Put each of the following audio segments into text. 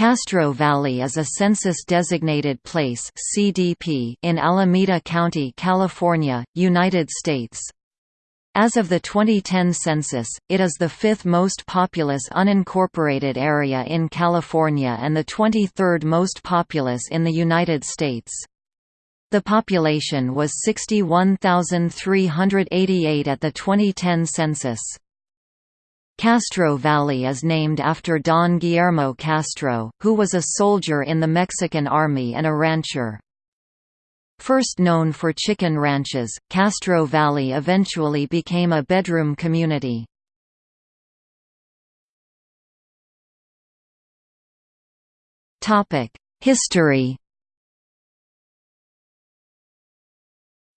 Castro Valley is a census-designated place (CDP) in Alameda County, California, United States. As of the 2010 census, it is the fifth most populous unincorporated area in California and the 23rd most populous in the United States. The population was 61,388 at the 2010 census. Castro Valley is named after Don Guillermo Castro, who was a soldier in the Mexican Army and a rancher. First known for chicken ranches, Castro Valley eventually became a bedroom community. History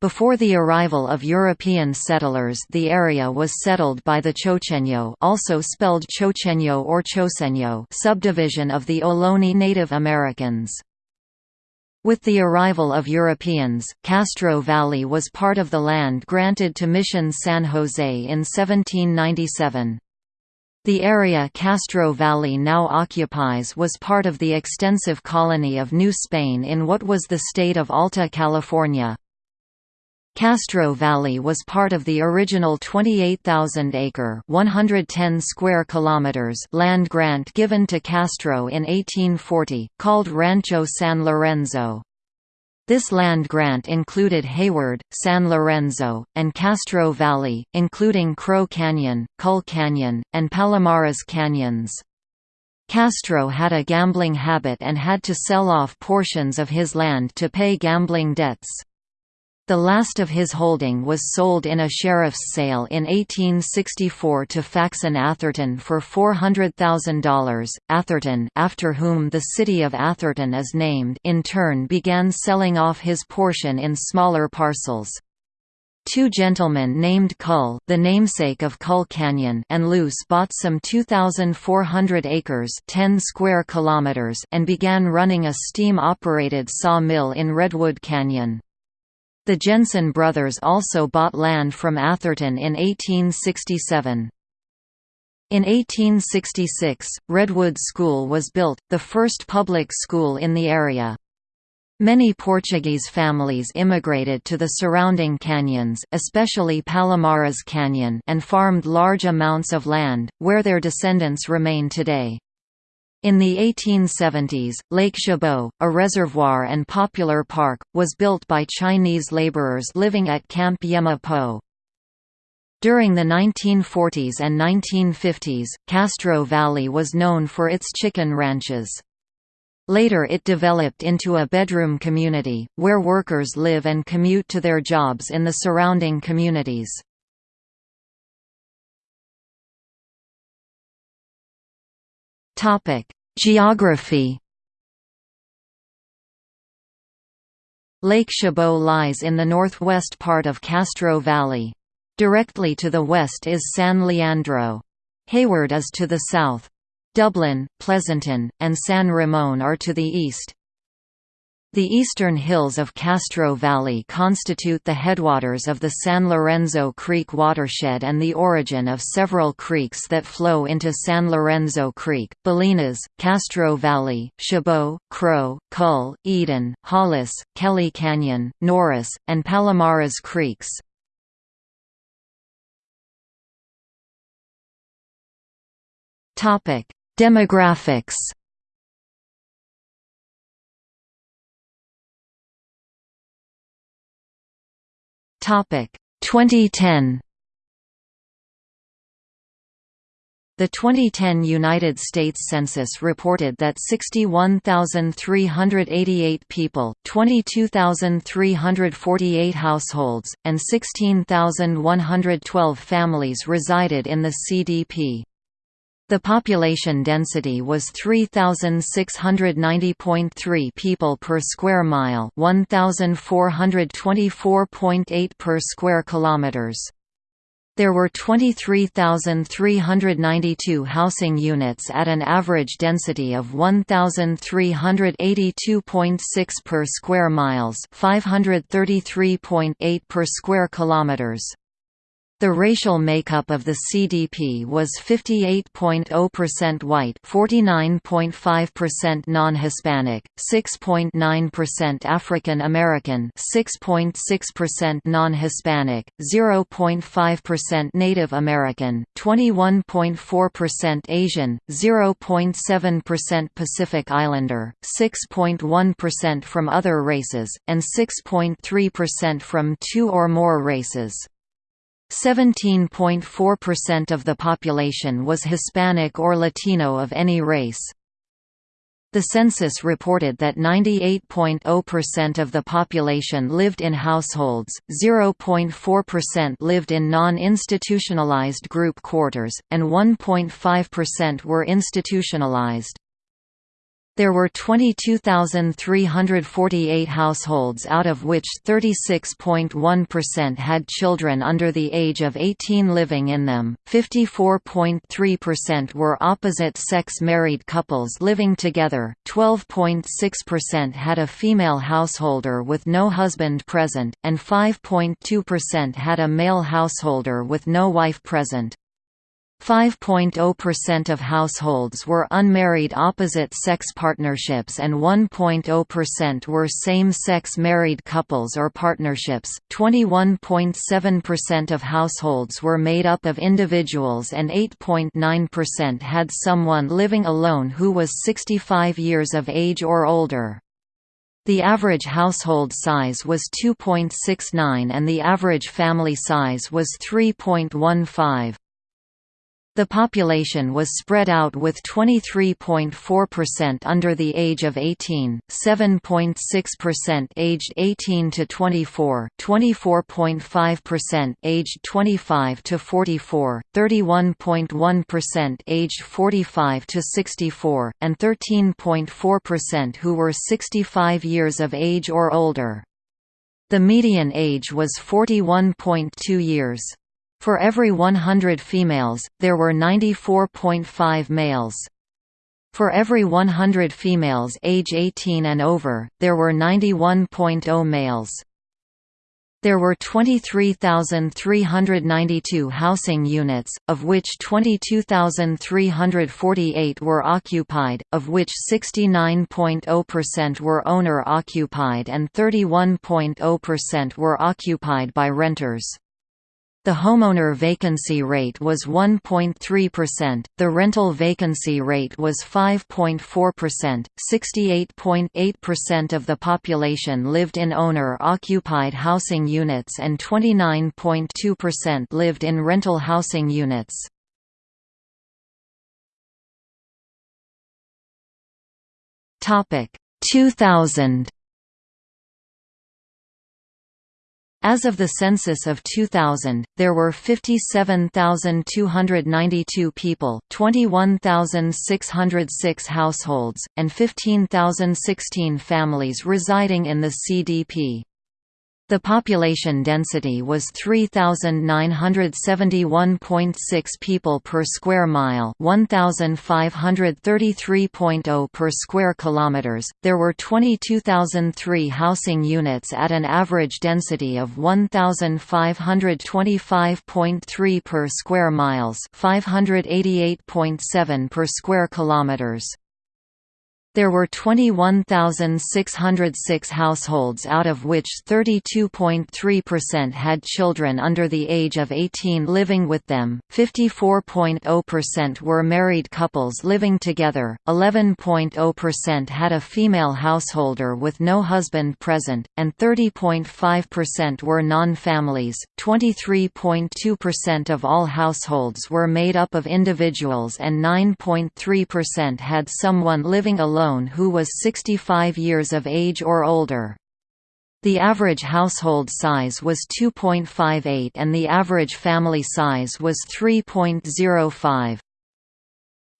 Before the arrival of European settlers the area was settled by the Chocheño also spelled Chocheño or Choseño subdivision of the Ohlone Native Americans. With the arrival of Europeans, Castro Valley was part of the land granted to Mission San Jose in 1797. The area Castro Valley now occupies was part of the extensive colony of New Spain in what was the state of Alta California. Castro Valley was part of the original 28,000-acre (110 square kilometers) land grant given to Castro in 1840, called Rancho San Lorenzo. This land grant included Hayward, San Lorenzo, and Castro Valley, including Crow Canyon, Cull Canyon, and Palomares Canyons. Castro had a gambling habit and had to sell off portions of his land to pay gambling debts. The last of his holding was sold in a sheriff's sale in 1864 to Faxon Atherton for $400,000. Atherton, after whom the city of Atherton is named, in turn began selling off his portion in smaller parcels. Two gentlemen named Cull, the namesake of Cull Canyon, and Luce bought some 2,400 acres, 10 square kilometers, and began running a steam-operated sawmill in Redwood Canyon. The Jensen brothers also bought land from Atherton in 1867. In 1866, Redwood School was built, the first public school in the area. Many Portuguese families immigrated to the surrounding canyons especially Palomares Canyon and farmed large amounts of land, where their descendants remain today. In the 1870s, Lake Chabot, a reservoir and popular park, was built by Chinese laborers living at Camp Yema Po. During the 1940s and 1950s, Castro Valley was known for its chicken ranches. Later it developed into a bedroom community, where workers live and commute to their jobs in the surrounding communities. Topic: Geography. Lake Chabot lies in the northwest part of Castro Valley. Directly to the west is San Leandro. Hayward is to the south. Dublin, Pleasanton, and San Ramon are to the east. The eastern hills of Castro Valley constitute the headwaters of the San Lorenzo Creek watershed and the origin of several creeks that flow into San Lorenzo Creek, Bolinas, Castro Valley, Chabot, Crow, Cull, Eden, Hollis, Kelly Canyon, Norris, and Palomares Creeks. Demographics Topic 2010 The 2010 United States Census reported that 61,388 people, 22,348 households, and 16,112 families resided in the CDP. The population density was 3690.3 people per square mile, 1424.8 per square kilometers. There were 23,392 housing units at an average density of 1,382.6 per square miles, 533.8 per square kilometers. The racial makeup of the CDP was 58.0% white, 49.5% non-Hispanic, 6.9% African American, 6.6% non-Hispanic, 0.5% Native American, 21.4% Asian, 0.7% Pacific Islander, 6.1% from other races, and 6.3% from two or more races. 17.4% of the population was Hispanic or Latino of any race. The census reported that 98.0% of the population lived in households, 0.4% lived in non-institutionalized group quarters, and 1.5% were institutionalized. There were 22,348 households out of which 36.1% had children under the age of 18 living in them, 54.3% were opposite-sex married couples living together, 12.6% had a female householder with no husband present, and 5.2% had a male householder with no wife present. 5.0% of households were unmarried opposite-sex partnerships and 1.0% were same-sex married couples or partnerships. 21.7% of households were made up of individuals and 8.9% had someone living alone who was 65 years of age or older. The average household size was 2.69 and the average family size was 3.15. The population was spread out with 23.4% under the age of 18, 7.6% aged 18 to 24, 24.5% aged 25 to 44, 31.1% aged 45 to 64, and 13.4% who were 65 years of age or older. The median age was 41.2 years. For every 100 females, there were 94.5 males. For every 100 females age 18 and over, there were 91.0 males. There were 23,392 housing units, of which 22,348 were occupied, of which 69.0% were owner-occupied and 31.0% were occupied by renters. The homeowner vacancy rate was 1.3%, the rental vacancy rate was 5.4%, 68.8% of the population lived in owner-occupied housing units and 29.2% lived in rental housing units. Topic 2000 As of the census of 2000, there were 57,292 people, 21,606 households, and 15,016 families residing in the CDP. The population density was 3971.6 people per square mile, 1533.0 per square kilometers. There were 22,003 housing units at an average density of 1525.3 per square miles, 588.7 per square kilometers. There were 21,606 households out of which 32.3% had children under the age of 18 living with them, 54.0% were married couples living together, 11.0% had a female householder with no husband present, and 30.5% were non-families. 23.2% of all households were made up of individuals and 9.3% had someone living alone alone who was 65 years of age or older. The average household size was 2.58 and the average family size was 3.05.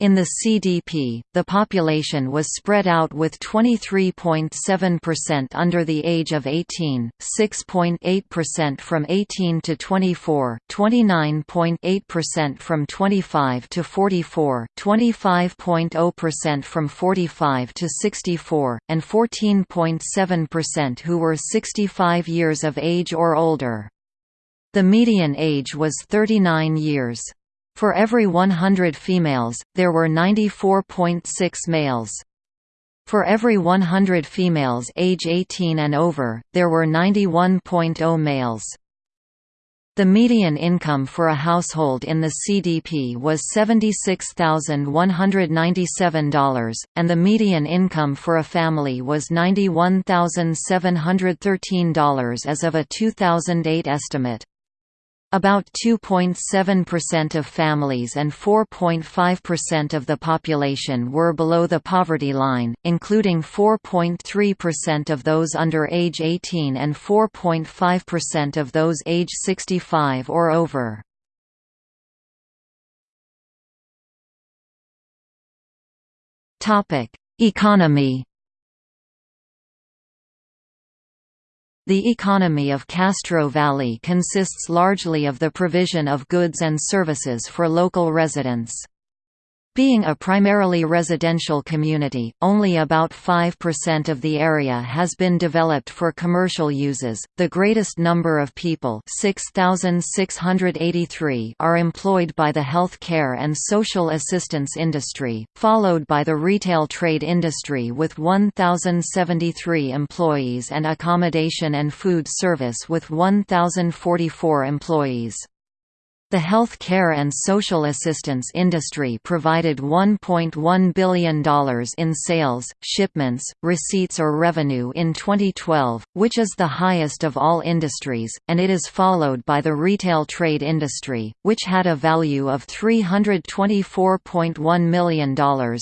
In the CDP, the population was spread out with 23.7% under the age of 18, 6.8% from 18 to 24, 29.8% from 25 to 44, 25.0% from 45 to 64, and 14.7% who were 65 years of age or older. The median age was 39 years. For every 100 females, there were 94.6 males. For every 100 females age 18 and over, there were 91.0 males. The median income for a household in the CDP was $76,197, and the median income for a family was $91,713 as of a 2008 estimate. About 2.7% of families and 4.5% of the population were below the poverty line, including 4.3% of those under age 18 and 4.5% of those age 65 or over. Economy The economy of Castro Valley consists largely of the provision of goods and services for local residents. Being a primarily residential community, only about 5% of the area has been developed for commercial uses. The greatest number of people, 6,683, are employed by the health care and social assistance industry, followed by the retail trade industry with 1,073 employees and accommodation and food service with 1,044 employees. The health care and social assistance industry provided $1.1 billion in sales, shipments, receipts or revenue in 2012, which is the highest of all industries, and it is followed by the retail trade industry, which had a value of $324.1 million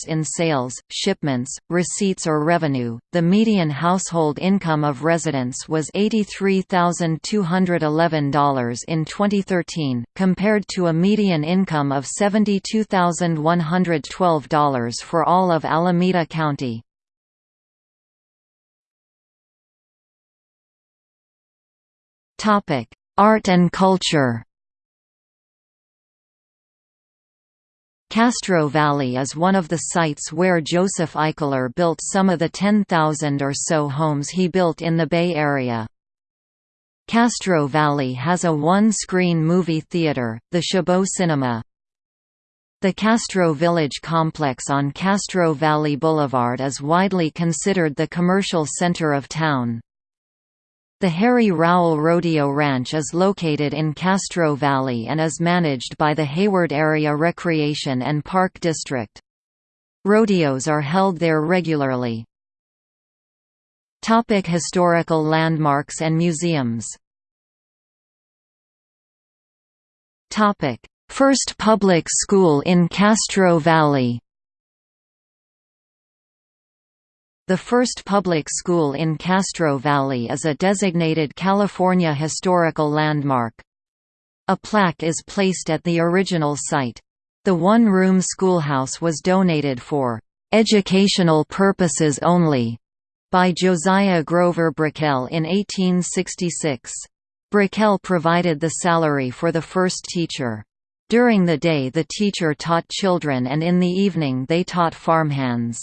in sales, shipments, receipts or revenue. The median household income of residents was $83,211 in 2013, compared compared to a median income of $72,112 for all of Alameda County. Art and culture Castro Valley is one of the sites where Joseph Eichler built some of the 10,000 or so homes he built in the Bay Area. Castro Valley has a one-screen movie theater, the Chabot Cinema. The Castro Village complex on Castro Valley Boulevard is widely considered the commercial center of town. The Harry Rowell Rodeo Ranch is located in Castro Valley and is managed by the Hayward Area Recreation and Park District. Rodeos are held there regularly. Topic historical landmarks and museums Topic: First public school in Castro Valley. The first public school in Castro Valley is a designated California Historical Landmark. A plaque is placed at the original site. The one-room schoolhouse was donated for "...educational purposes only." By Josiah Grover Brickell in 1866. Brickell provided the salary for the first teacher. During the day the teacher taught children and in the evening they taught farmhands.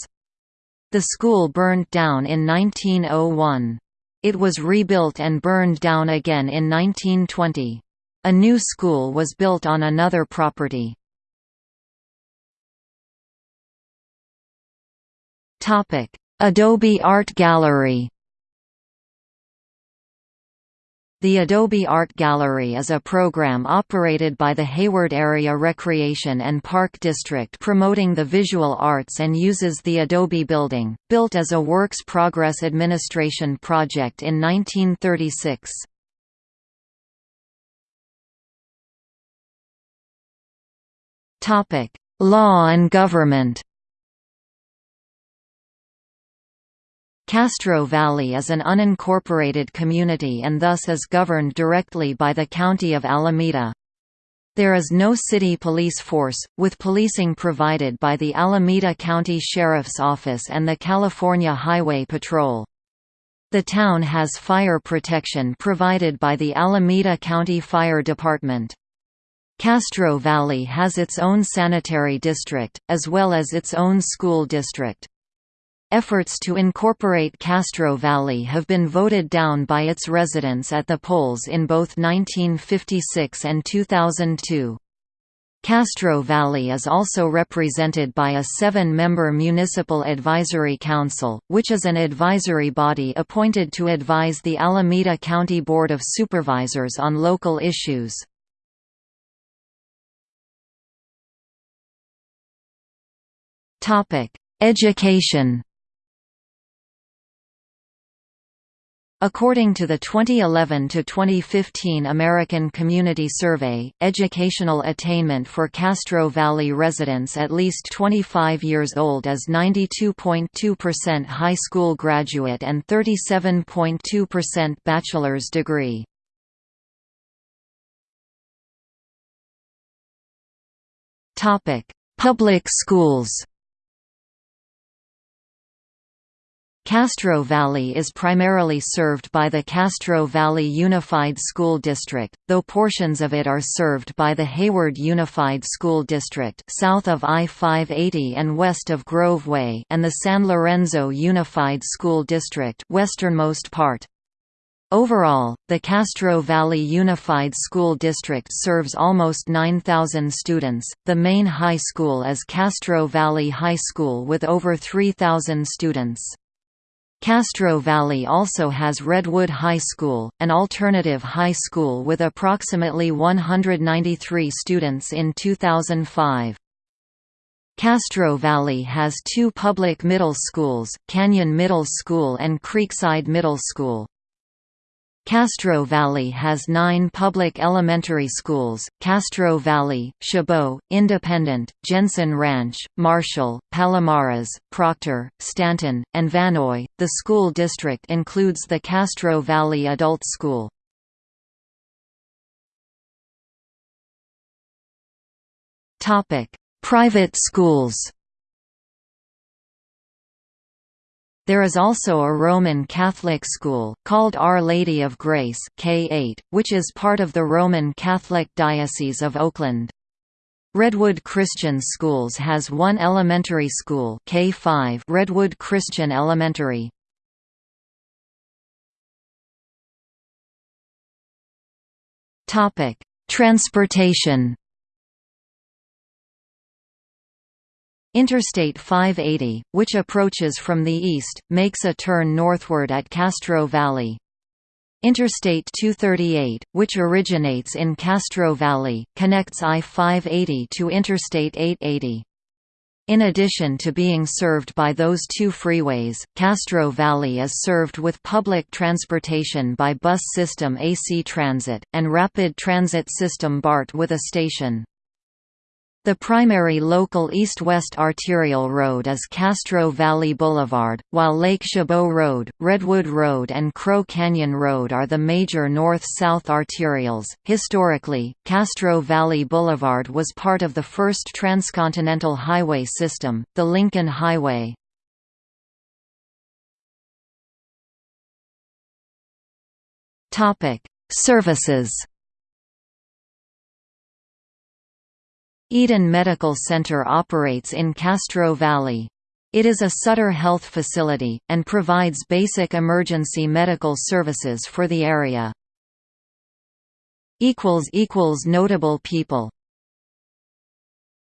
The school burned down in 1901. It was rebuilt and burned down again in 1920. A new school was built on another property. Adobe Art Gallery The Adobe Art Gallery is a program operated by the Hayward Area Recreation and Park District promoting the visual arts and uses the Adobe Building, built as a Works Progress Administration project in 1936. Law and government Castro Valley is an unincorporated community and thus is governed directly by the County of Alameda. There is no city police force, with policing provided by the Alameda County Sheriff's Office and the California Highway Patrol. The town has fire protection provided by the Alameda County Fire Department. Castro Valley has its own sanitary district, as well as its own school district. Efforts to incorporate Castro Valley have been voted down by its residents at the polls in both 1956 and 2002. Castro Valley is also represented by a seven-member Municipal Advisory Council, which is an advisory body appointed to advise the Alameda County Board of Supervisors on local issues. Education According to the 2011–2015 American Community Survey, educational attainment for Castro Valley residents at least 25 years old is 92.2% high school graduate and 37.2% bachelor's degree. Public schools Castro Valley is primarily served by the Castro Valley Unified School District, though portions of it are served by the Hayward Unified School District south of I-580 and west of Grove Way and the San Lorenzo Unified School District westernmost part. Overall, the Castro Valley Unified School District serves almost 9,000 students. The main high school is Castro Valley High School with over 3,000 students. Castro Valley also has Redwood High School, an alternative high school with approximately 193 students in 2005. Castro Valley has two public middle schools, Canyon Middle School and Creekside Middle School. Castro Valley has nine public elementary schools, Castro Valley, Chabot, Independent, Jensen Ranch, Marshall, Palomares, Proctor, Stanton, and Vannoy. The school district includes the Castro Valley Adult School. Private schools There is also a Roman Catholic school, called Our Lady of Grace K8, which is part of the Roman Catholic Diocese of Oakland. Redwood Christian Schools has one elementary school K5 Redwood Christian Elementary. Transportation Interstate 580, which approaches from the east, makes a turn northward at Castro Valley. Interstate 238, which originates in Castro Valley, connects I-580 to Interstate 880. In addition to being served by those two freeways, Castro Valley is served with public transportation by bus system AC Transit, and rapid transit system BART with a station. The primary local east-west arterial road is Castro Valley Boulevard, while Lake Chabot Road, Redwood Road, and Crow Canyon Road are the major north-south arterials. Historically, Castro Valley Boulevard was part of the first transcontinental highway system, the Lincoln Highway. Topic: Services Eden Medical Center operates in Castro Valley. It is a Sutter Health facility, and provides basic emergency medical services for the area. Notable people